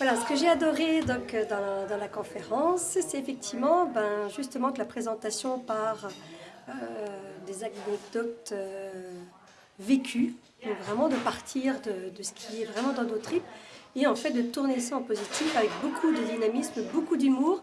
Voilà, ce que j'ai adoré donc, euh, dans, la, dans la conférence, c'est effectivement ben, justement que la présentation par euh, des anecdotes euh, vécues, donc vraiment de partir de, de, ce qui est vraiment dans nos tripes, et en fait de tourner ça en positif avec beaucoup de dynamisme, beaucoup d'humour,